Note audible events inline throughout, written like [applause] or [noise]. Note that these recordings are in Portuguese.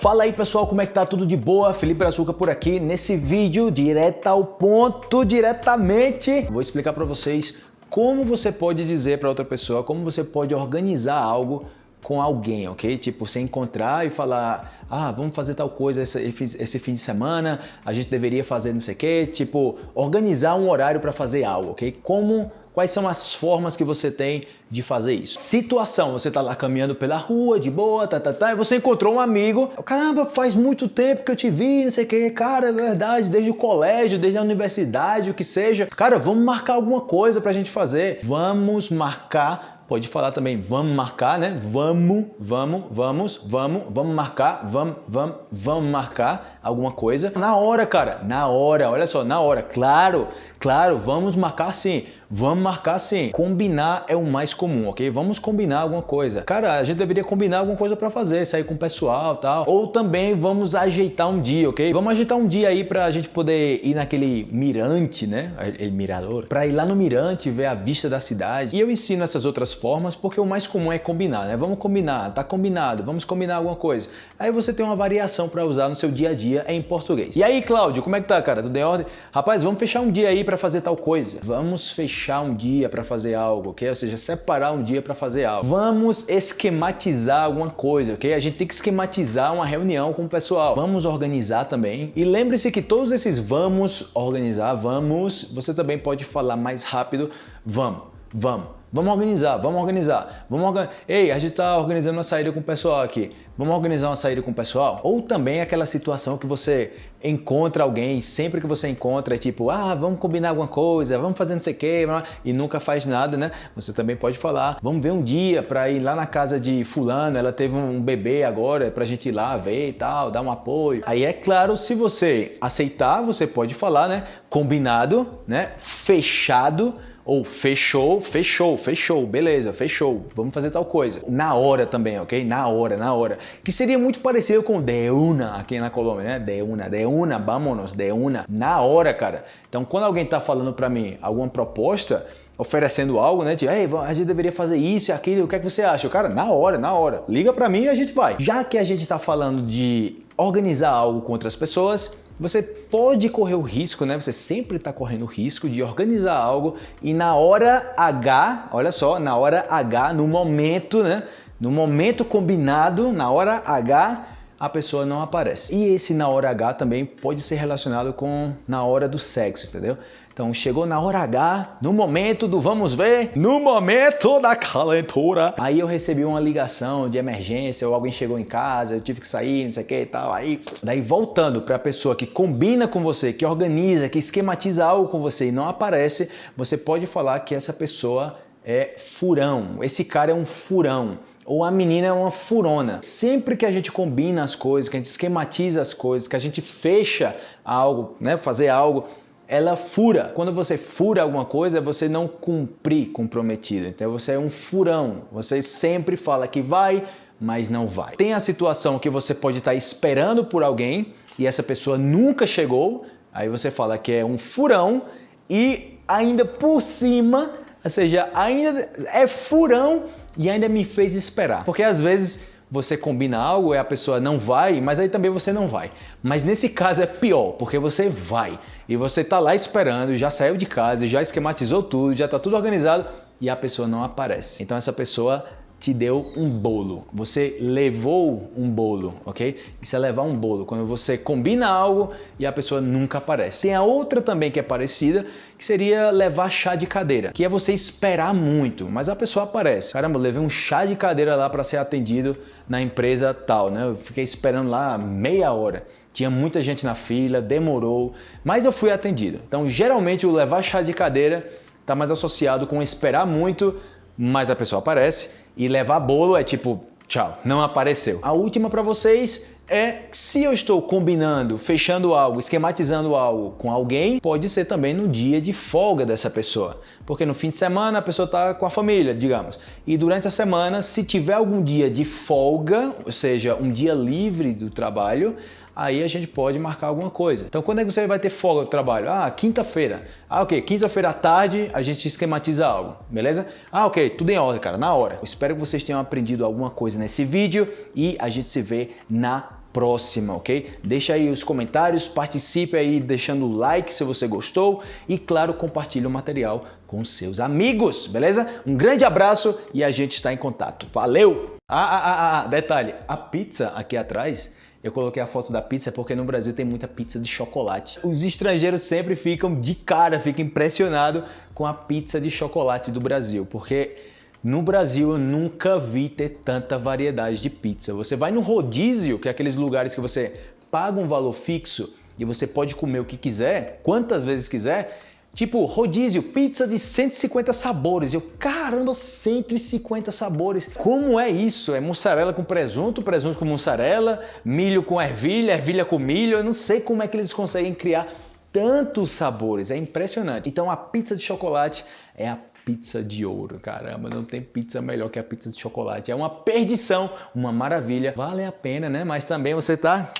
Fala aí pessoal, como é que tá? Tudo de boa? Felipe Açúcar por aqui. Nesse vídeo, direto ao ponto, diretamente, vou explicar para vocês como você pode dizer para outra pessoa, como você pode organizar algo com alguém, ok? Tipo, você encontrar e falar, ah, vamos fazer tal coisa esse, esse fim de semana, a gente deveria fazer não sei o quê, tipo, organizar um horário para fazer algo, ok? Como Quais são as formas que você tem de fazer isso? Situação, você tá lá caminhando pela rua, de boa, tá, tá, tá, e você encontrou um amigo. Caramba, faz muito tempo que eu te vi, não sei o que. Cara, é verdade, desde o colégio, desde a universidade, o que seja. Cara, vamos marcar alguma coisa pra gente fazer. Vamos marcar pode falar também vamos marcar, né? Vamos, vamos, vamos, vamos, vamos marcar, vamos, vamos, vamos marcar alguma coisa. Na hora, cara, na hora, olha só, na hora. Claro, claro, vamos marcar sim. Vamos marcar sim. Combinar é o mais comum, ok? Vamos combinar alguma coisa. Cara, a gente deveria combinar alguma coisa para fazer, sair com o pessoal tal. Ou também vamos ajeitar um dia, ok? Vamos ajeitar um dia aí pra gente poder ir naquele mirante, né? Ele mirador. Pra ir lá no mirante, ver a vista da cidade. E eu ensino essas outras formas porque o mais comum é combinar, né? Vamos combinar, tá combinado, vamos combinar alguma coisa. Aí você tem uma variação para usar no seu dia a dia em português. E aí, Cláudio, como é que tá, cara? Tudo em ordem? Rapaz, vamos fechar um dia aí para fazer tal coisa. Vamos fechar fechar um dia para fazer algo, ok? Ou seja, separar um dia para fazer algo. Vamos esquematizar alguma coisa, ok? A gente tem que esquematizar uma reunião com o pessoal. Vamos organizar também. E lembre-se que todos esses vamos organizar, vamos, você também pode falar mais rápido, vamos, vamos. Vamos organizar, vamos organizar. Vamos. Ei, a gente está organizando uma saída com o pessoal aqui. Vamos organizar uma saída com o pessoal? Ou também aquela situação que você encontra alguém, sempre que você encontra, é tipo, ah, vamos combinar alguma coisa, vamos fazer não sei o quê, e nunca faz nada, né? Você também pode falar, vamos ver um dia para ir lá na casa de fulano, ela teve um bebê agora, para a gente ir lá ver e tal, dar um apoio. Aí é claro, se você aceitar, você pode falar, né? Combinado, né? Fechado, ou fechou, fechou, fechou, beleza, fechou, vamos fazer tal coisa. Na hora também, ok? Na hora, na hora. Que seria muito parecido com de una aqui na Colômbia, né? De una, de una, vámonos, de una. Na hora, cara. Então, quando alguém tá falando para mim alguma proposta, oferecendo algo, né? Tipo, Ei, a gente deveria fazer isso e aquilo, o que é que você acha? Cara, na hora, na hora. Liga para mim e a gente vai. Já que a gente tá falando de organizar algo com outras pessoas, você pode correr o risco, né? Você sempre está correndo o risco de organizar algo e na hora H, olha só, na hora H, no momento, né? No momento combinado, na hora H, a pessoa não aparece. E esse na hora H também pode ser relacionado com na hora do sexo, entendeu? Então chegou na hora H, no momento do vamos ver, no momento da calentura. Aí eu recebi uma ligação de emergência, ou alguém chegou em casa, eu tive que sair, não sei o que e tal. Aí, daí voltando para a pessoa que combina com você, que organiza, que esquematiza algo com você e não aparece, você pode falar que essa pessoa é furão. Esse cara é um furão ou a menina é uma furona. Sempre que a gente combina as coisas, que a gente esquematiza as coisas, que a gente fecha algo, né, fazer algo, ela fura. Quando você fura alguma coisa, você não cumprir comprometido. Então você é um furão. Você sempre fala que vai, mas não vai. Tem a situação que você pode estar esperando por alguém e essa pessoa nunca chegou, aí você fala que é um furão e ainda por cima, ou seja, ainda é furão e ainda me fez esperar. Porque às vezes você combina algo e a pessoa não vai, mas aí também você não vai. Mas nesse caso é pior, porque você vai e você está lá esperando, já saiu de casa, já esquematizou tudo, já está tudo organizado e a pessoa não aparece. Então essa pessoa te deu um bolo. Você levou um bolo, ok? Isso é levar um bolo. Quando você combina algo e a pessoa nunca aparece. Tem a outra também que é parecida, que seria levar chá de cadeira, que é você esperar muito, mas a pessoa aparece. Caramba, eu levei um chá de cadeira lá para ser atendido na empresa tal, né? Eu fiquei esperando lá meia hora. Tinha muita gente na fila, demorou, mas eu fui atendido. Então, geralmente, o levar chá de cadeira está mais associado com esperar muito, mas a pessoa aparece e levar bolo é tipo, tchau, não apareceu. A última para vocês é se eu estou combinando, fechando algo, esquematizando algo com alguém, pode ser também no dia de folga dessa pessoa. Porque no fim de semana a pessoa está com a família, digamos. E durante a semana, se tiver algum dia de folga, ou seja, um dia livre do trabalho, aí a gente pode marcar alguma coisa. Então quando é que você vai ter folga do trabalho? Ah, quinta-feira. Ah, ok, quinta-feira à tarde a gente esquematiza algo, beleza? Ah, ok, tudo em ordem, cara, na hora. Eu espero que vocês tenham aprendido alguma coisa nesse vídeo e a gente se vê na próxima, ok? Deixa aí os comentários, participe aí deixando o like se você gostou e, claro, compartilhe o material com seus amigos, beleza? Um grande abraço e a gente está em contato. Valeu! Ah, ah, ah, ah, detalhe, a pizza aqui atrás eu coloquei a foto da pizza porque no Brasil tem muita pizza de chocolate. Os estrangeiros sempre ficam de cara, ficam impressionados com a pizza de chocolate do Brasil, porque no Brasil eu nunca vi ter tanta variedade de pizza. Você vai no rodízio, que é aqueles lugares que você paga um valor fixo e você pode comer o que quiser, quantas vezes quiser, Tipo, rodízio, pizza de 150 sabores. Eu, caramba, 150 sabores. Como é isso? É mussarela com presunto, presunto com mussarela, milho com ervilha, ervilha com milho. Eu não sei como é que eles conseguem criar tantos sabores. É impressionante. Então a pizza de chocolate é a pizza de ouro. Caramba, não tem pizza melhor que a pizza de chocolate. É uma perdição, uma maravilha. Vale a pena, né? Mas também você tá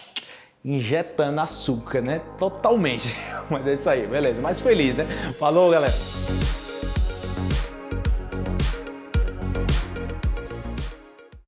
injetando açúcar, né? Totalmente. [laughs] Mas é isso aí, beleza. Mais feliz, né? Falou, galera!